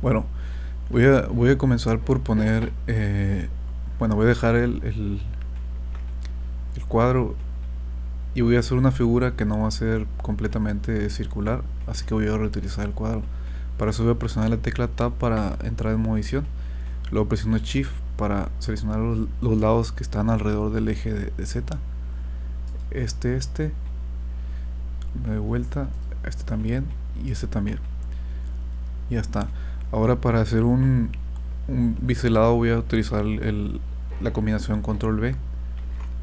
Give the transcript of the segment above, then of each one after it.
Bueno, voy a, voy a comenzar por poner, eh, bueno, voy a dejar el, el, cuadro y voy a hacer una figura que no va a ser completamente circular, así que voy a reutilizar el cuadro. Para eso voy a presionar la tecla Tab para entrar en modo edición, luego presiono Shift para seleccionar los, lados que están alrededor del eje de, de Z, este, este, me doy vuelta, este también y este también. Ya está. Ahora para hacer un, un biselado voy a utilizar el, la combinación control B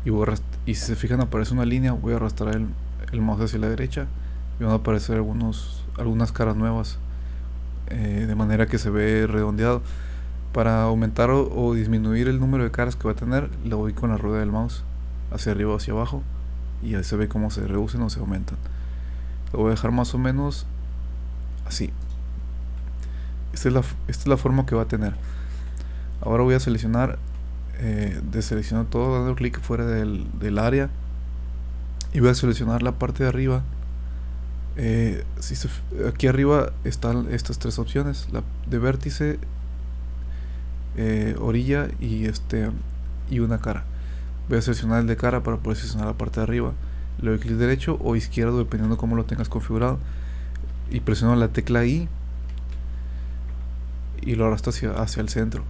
y, voy y si se fijan aparece una línea, voy a arrastrar el, el mouse hacia la derecha y van a aparecer algunos, algunas caras nuevas eh, de manera que se ve redondeado. Para aumentar o, disminuir el número de caras que va a tener, le voy con la rueda del mouse hacia arriba o hacia abajo y ahí se ve cómo se reducen o se aumentan. Lo voy a dejar más o menos así. Esta es la, esta es la forma que va a tener. Ahora voy a seleccionar, eh, deseleccionar todo dando clic fuera del, del, área y voy a seleccionar la parte de arriba. Eh, aquí arriba están estas tres opciones, la de vértice, eh, orilla y este y una cara. Voy a seleccionar el de cara para poder seleccionar la parte de arriba. Le doy clic derecho o izquierdo dependiendo cómo lo tengas configurado y presiono la tecla I y lo arrastro hacia, hacia el centro.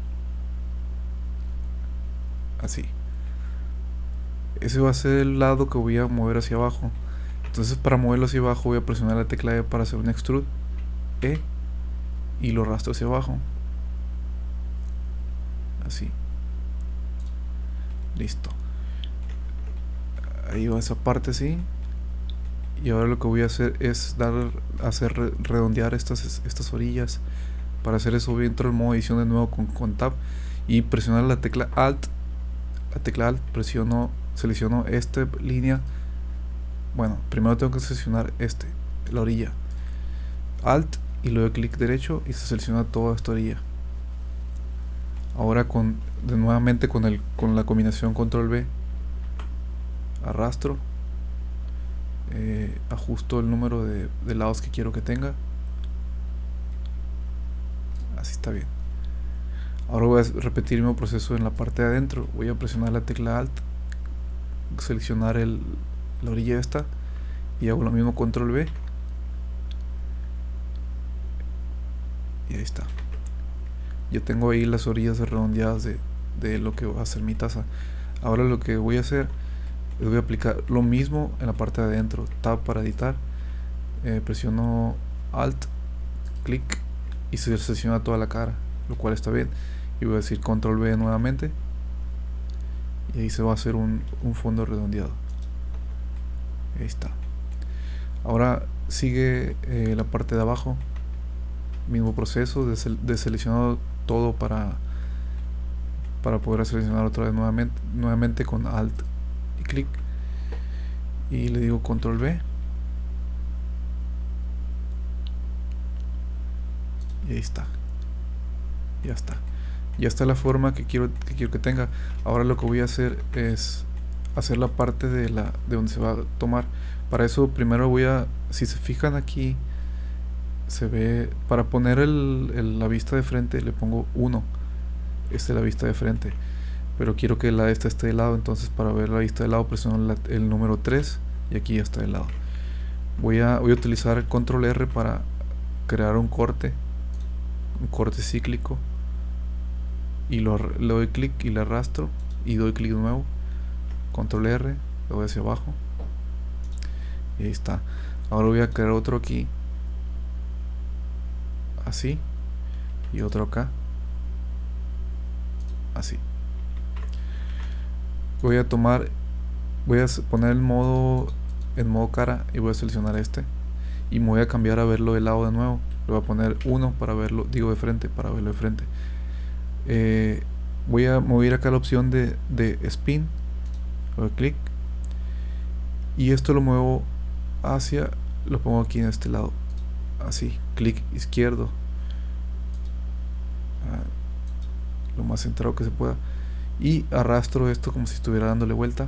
Así. Ese va a ser el lado que voy a mover hacia abajo. Entonces para moverlo hacia abajo voy a presionar la tecla E para hacer un extrude. E. Y lo arrastro hacia abajo. Así. Listo. Ahí va esa parte así. Y ahora lo que voy a hacer es dar, hacer redondear estas, estas orillas para hacer eso voy a entrar en modo edición de nuevo con, con Tab y presionar la tecla Alt. La tecla Alt presiono, selecciono esta línea. Bueno, primero tengo que seleccionar este, la orilla. Alt y luego clic derecho y se selecciona toda esta orilla. Ahora con de nuevamente con el con la combinación control B arrastro eh, ajusto el número de, lados que quiero que tenga está bien. Ahora voy a repetir el mismo proceso en la parte de adentro. Voy a presionar la tecla alt seleccionar el, la orilla esta y hago lo mismo control B. Y ahí está. Ya tengo ahí las orillas redondeadas de, de lo que va a ser mi taza. Ahora lo que voy a hacer es voy a aplicar lo mismo en la parte de adentro. Tab para editar. Eh, presiono alt clic y se selecciona toda la cara, lo cual está bien. Y voy a decir control V nuevamente. Y ahí se va a hacer un, un fondo redondeado. Ahí está. Ahora sigue eh, la parte de abajo. Mismo proceso de, de seleccionar todo para para poder seleccionar otra vez nuevamente, nuevamente con alt y clic y le digo control V y ahí está. Ya está. Ya está la forma que quiero que quiero que tenga. Ahora lo que voy a hacer es hacer la parte de la de donde se va a tomar. Para eso primero voy a si se fijan aquí se ve para poner el, la vista de frente le pongo 1 esta es la vista de frente. Pero quiero que la esta esté de lado entonces para ver la vista de lado presiono el número 3 y aquí ya está de lado. Voy a, voy a utilizar el control R para crear un corte un corte cíclico y lo, le doy clic y le arrastro y doy clic de nuevo. Control R lo voy hacia abajo. Y ahí está. Ahora voy a crear otro aquí. Así. Y otro acá. Así. Voy a tomar voy a poner el modo en modo cara y voy a seleccionar este. Y me voy a cambiar a verlo de lado de nuevo le voy a poner uno para verlo, digo de frente, para verlo de frente. Eh, voy a mover acá la opción de, de spin, doy clic. Y esto lo muevo hacia, lo pongo aquí en este lado, así, clic izquierdo, ah, lo más centrado que se pueda. Y arrastro esto como si estuviera dándole vuelta.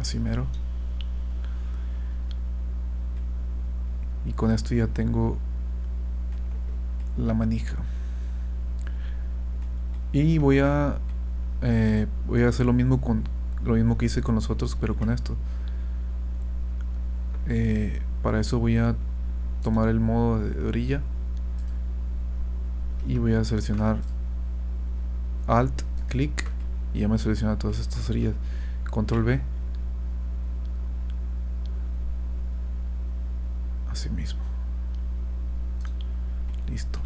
Así mero con esto ya tengo la manija. Y voy a eh, voy a hacer lo mismo con lo mismo que hice con los otros pero con esto. Eh, para eso voy a tomar el modo de orilla y voy a seleccionar alt clic y ya me selecciona todas estas orillas. Control B así mismo. Listo.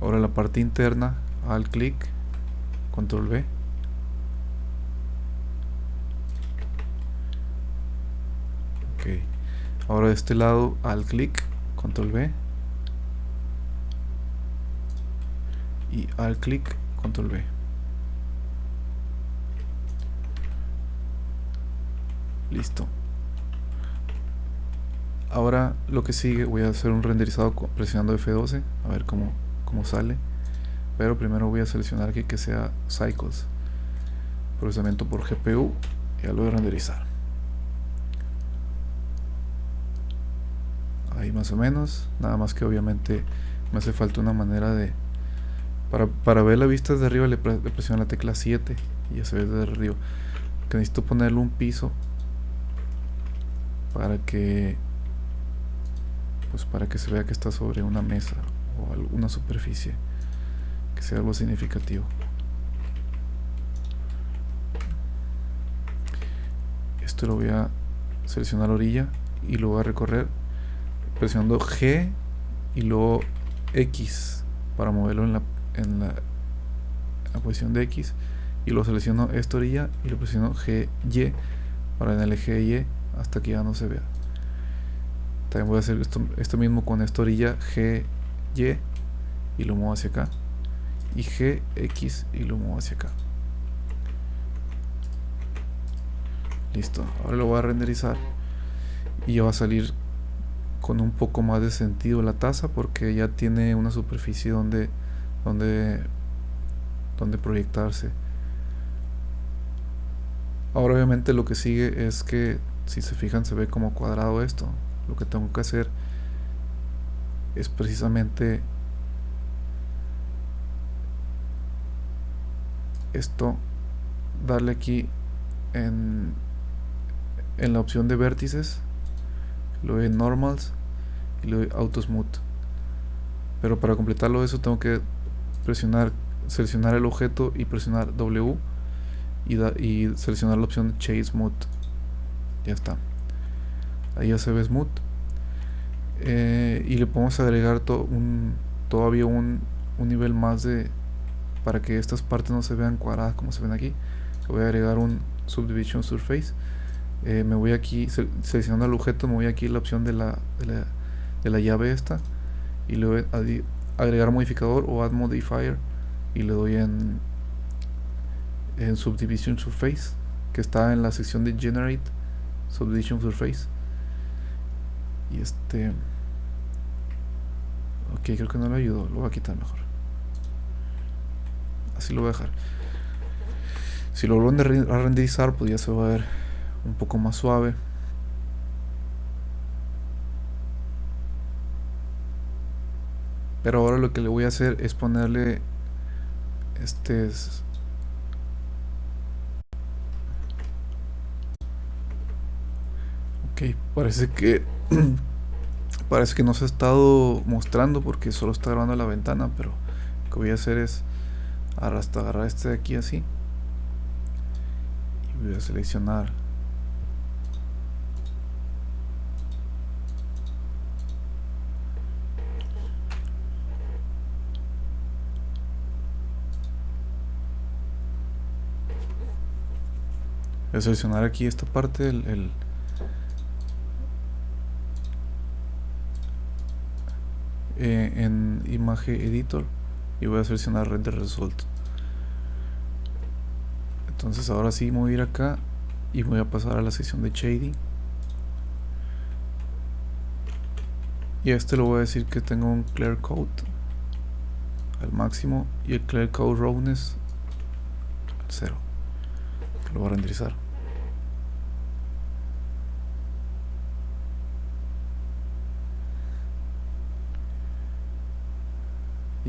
Ahora la parte interna alt clic control B. Ok. Ahora de este lado alt clic control B. Y alt clic control B. Listo ahora lo que sigue voy a hacer un renderizado presionando F12 a ver cómo, cómo sale. Pero primero voy a seleccionar aquí que sea cycles procesamiento por GPU y ya lo voy a renderizar. Ahí más o menos nada más que obviamente me hace falta una manera de para, ver la vista desde arriba le, presiono la tecla 7 y ya se ve desde arriba. Que necesito ponerle un piso para que pues para que se vea que está sobre una mesa o alguna superficie que sea algo significativo. Esto lo voy a seleccionar orilla y lo voy a recorrer presionando G y luego X para moverlo en la, en la, posición de X y lo selecciono esta orilla y lo presiono G, Y para en el eje Y hasta que ya no se vea voy a hacer esto, mismo con esta orilla G, Y lo muevo hacia acá. Y G, X y lo muevo hacia acá. Listo, ahora lo voy a renderizar. Y ya va a salir con un poco más de sentido la taza porque ya tiene una superficie donde donde donde proyectarse. Ahora obviamente lo que sigue es que si se fijan se ve como cuadrado esto lo que tengo que hacer es precisamente esto darle aquí en, en la opción de vértices lo doy normals y le doy auto smooth pero para completarlo eso tengo que presionar seleccionar el objeto y presionar W y, y seleccionar la opción Chase Smooth ya está ahí ya se ve smooth eh, y le podemos agregar todavía un, nivel más de para que estas partes no se vean cuadradas como se ven aquí. Voy a agregar un subdivision surface. Eh, me voy aquí seleccionando el objeto me voy aquí a la opción de la, de la de la llave esta. Y le doy a agregar modificador o add modifier. Y le doy en en subdivision surface que está en la sección de generate subdivision surface y este ok creo que no le ayudó lo voy a quitar mejor. Así lo voy a dejar. Si lo vuelvo a renderizar pues ya se va a ver un poco más suave. Pero ahora lo que le voy a hacer es ponerle este ok parece que parece que no se ha estado mostrando porque solo está grabando la ventana pero lo que voy a hacer es hasta agarrar este de aquí así. Y voy a seleccionar. Voy a seleccionar aquí esta parte el, eh, en imagen editor y voy a seleccionar render result. Entonces ahora sí voy a ir acá y voy a pasar a la sección de shading. Y a este lo voy a decir que tengo un clear coat al máximo y el clear coat roughness al cero lo voy a renderizar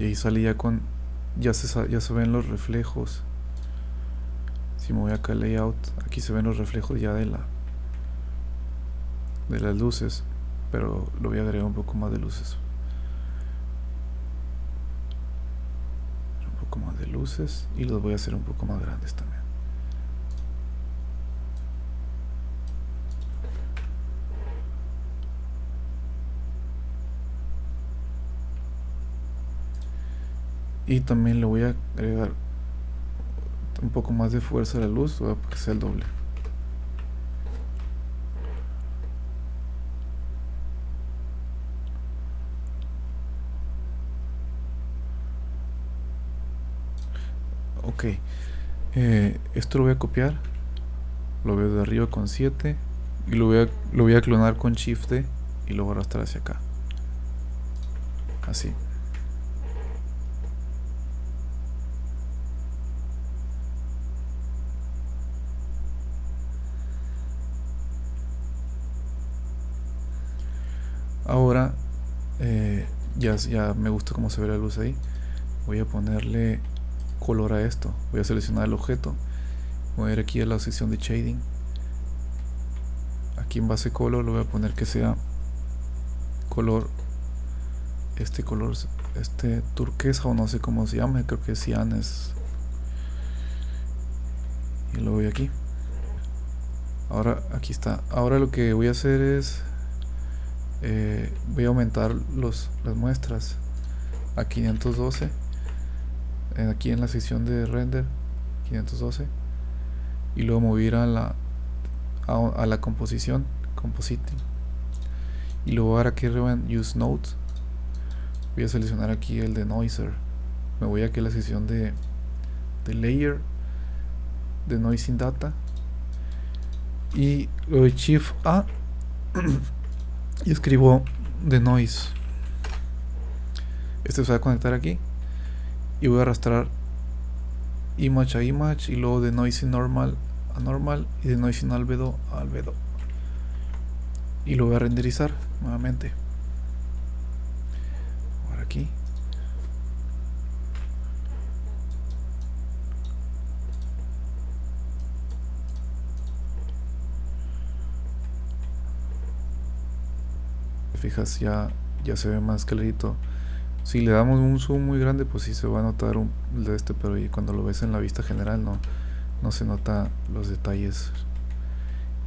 ahí sale ya con ya se, ya se ven los reflejos. Si me voy acá a layout aquí se ven los reflejos ya de la de las luces pero lo voy a agregar un poco más de luces. Un poco más de luces y los voy a hacer un poco más grandes también y también le voy a agregar un poco más de fuerza a la luz para que sea el doble. Ok. Eh, esto lo voy a copiar. Lo veo de arriba con 7 y lo voy a, lo voy a clonar con shift y lo voy a arrastrar hacia acá. Así ahora eh, ya, me gusta cómo se ve la luz ahí. Voy a ponerle color a esto. Voy a seleccionar el objeto. Voy a ir aquí a la sección de shading. Aquí en base color lo voy a poner que sea color este color este turquesa o no sé cómo se llama creo que cian es y lo voy aquí. Ahora aquí está. Ahora lo que voy a hacer es eh, voy a aumentar los, las muestras a 512 aquí en la sección de render 512 y luego mover a la a, la composición compositing. Y luego ahora aquí arriba en use note voy a seleccionar aquí el de noiser me voy aquí a la sección de, de layer de noising data. Y de shift A y escribo de noise. Este se va a conectar aquí. Y voy a arrastrar image a image y luego de noise normal a normal y de noise albedo a albedo. Y lo voy a renderizar nuevamente. Por aquí fijas ya ya se ve más clarito. Si le damos un zoom muy grande pues sí se va a notar un de este pero cuando lo ves en la vista general no no se nota los detalles.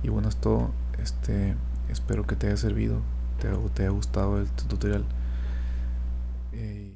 Y bueno es todo. Este espero que te haya servido te, te haya gustado el tutorial. Eh,